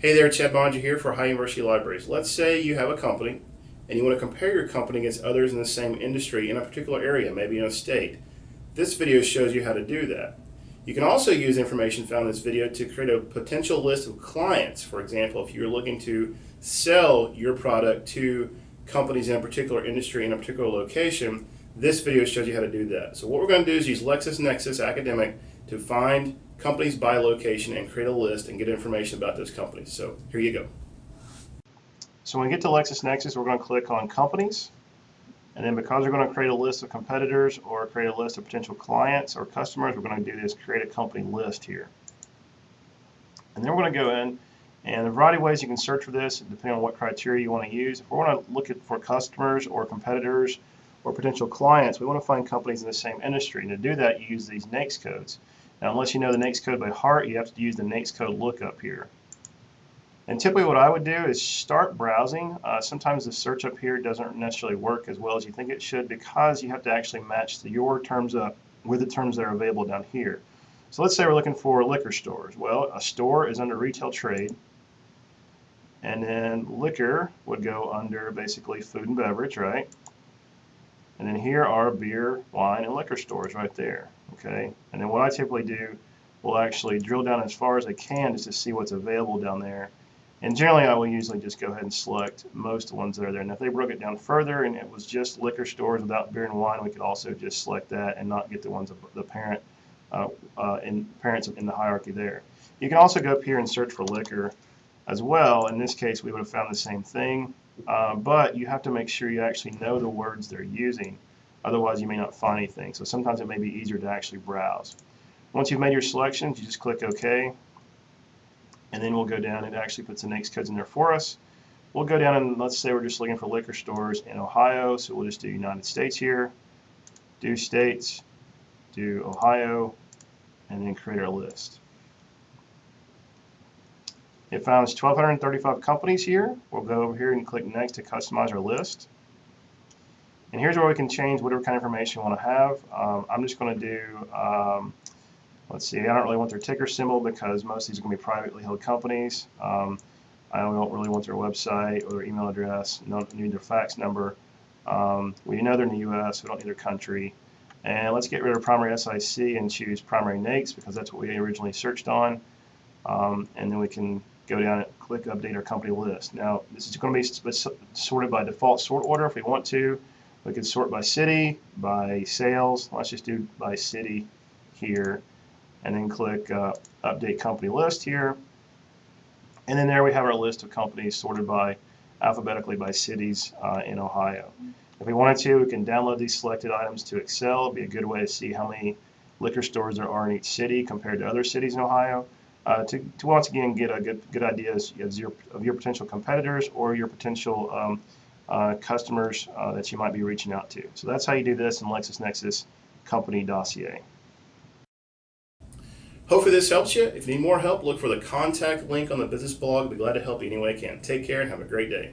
Hey there, Chad Boeninger here for Ohio University Libraries. Let's say you have a company and you want to compare your company against others in the same industry in a particular area, maybe in a state. This video shows you how to do that. You can also use information found in this video to create a potential list of clients. For example, if you're looking to sell your product to companies in a particular industry in a particular location, this video shows you how to do that. So what we're going to do is use LexisNexis Academic to find companies by location and create a list and get information about those companies. So here you go. So when we get to LexisNexis, we're going to click on companies. And then because we're going to create a list of competitors or create a list of potential clients or customers, we're going to do this create a company list here. And then we're going to go in and a variety of ways you can search for this depending on what criteria you want to use. If we want to look at for customers or competitors or potential clients, we want to find companies in the same industry. And to do that, you use these NAICS codes. Now, unless you know the NAICS code by heart, you have to use the NAICS code lookup here. And typically what I would do is start browsing. Uh, sometimes the search up here doesn't necessarily work as well as you think it should because you have to actually match the, your terms up with the terms that are available down here. So let's say we're looking for liquor stores. Well, a store is under retail trade. And then liquor would go under basically food and beverage, right? And then here are beer, wine, and liquor stores right there. Okay. And then what I typically do, will actually drill down as far as I can just to see what's available down there. And generally, I will usually just go ahead and select most of the ones that are there. And if they broke it down further and it was just liquor stores without beer and wine, we could also just select that and not get the ones of the parent uh, uh, in parents in the hierarchy there. You can also go up here and search for liquor as well. In this case, we would have found the same thing. Uh, but you have to make sure you actually know the words they're using. Otherwise, you may not find anything. So sometimes it may be easier to actually browse. Once you've made your selections, you just click OK. And then we'll go down. It actually puts the NAICS codes in there for us. We'll go down and let's say we're just looking for liquor stores in Ohio. So we'll just do United States here. Do states. Do Ohio. And then create our list. It found 1,235 companies here. We'll go over here and click Next to customize our list. And here's where we can change whatever kind of information we want to have. Um, I'm just going to do, um, let's see, I don't really want their ticker symbol because most of these are going to be privately held companies. Um, I don't really want their website or their email address, don't need their fax number. Um, we know they're in the U.S., we don't need their country. And let's get rid of primary SIC and choose primary NAICS because that's what we originally searched on. Um, and then we can go down and click update our company list. Now, this is going to be sorted by default sort order if we want to. We can sort by city, by sales. Let's just do by city here. And then click uh, update company list here. And then there we have our list of companies sorted by alphabetically by cities uh, in Ohio. If we wanted to, we can download these selected items to Excel. It'd be a good way to see how many liquor stores there are in each city compared to other cities in Ohio uh, to, to once again get a good, good idea of your, of your potential competitors or your potential um, uh, customers uh, that you might be reaching out to. So that's how you do this in LexisNexis Company Dossier. Hopefully this helps you. If you need more help, look for the contact link on the business blog. I'll be glad to help you any way I can. Take care and have a great day.